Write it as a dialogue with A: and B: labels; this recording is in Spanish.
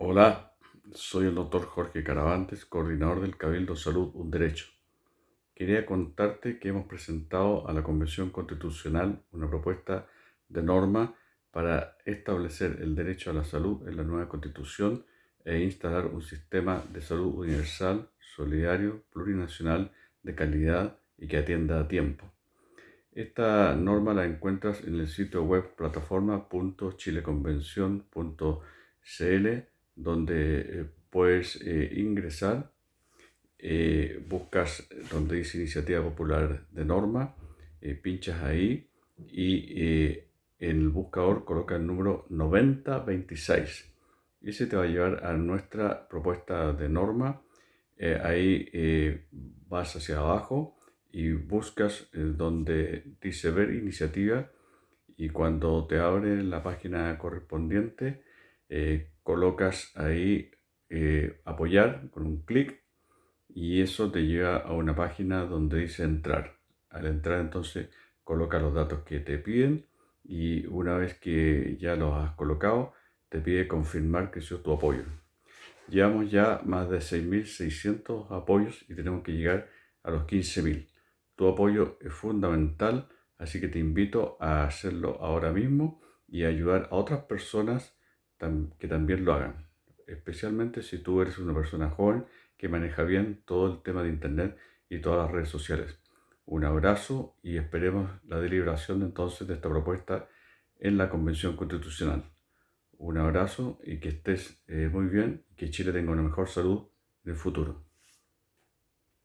A: Hola, soy el doctor Jorge Caravantes, coordinador del Cabildo Salud Un Derecho. Quería contarte que hemos presentado a la Convención Constitucional una propuesta de norma para establecer el derecho a la salud en la nueva Constitución e instalar un sistema de salud universal, solidario, plurinacional, de calidad y que atienda a tiempo. Esta norma la encuentras en el sitio web plataforma.chileconvención.cl donde eh, puedes eh, ingresar, eh, buscas donde dice Iniciativa Popular de Norma, pinchas ahí y en el buscador coloca el número 9026. Y se te va a llevar a nuestra propuesta de norma. ahí vas hacia abajo y buscas donde dice ver iniciativa y cuando te abre la página correspondiente colocas ahí eh, apoyar con un clic y eso te lleva a una página donde dice entrar. Al entrar entonces coloca los datos que te piden y una vez que ya los has colocado te pide confirmar que es tu apoyo. Llevamos ya más de 6.600 apoyos y tenemos que llegar a los 15.000. Tu apoyo es fundamental, así que te invito a hacerlo ahora mismo y ayudar a otras personas que también lo hagan, especialmente si tú eres una persona joven que maneja bien todo el tema de Internet y todas las redes sociales. Un abrazo y esperemos la deliberación entonces de esta propuesta en la Convención Constitucional. Un abrazo y que estés eh, muy bien que Chile tenga una mejor salud en el futuro.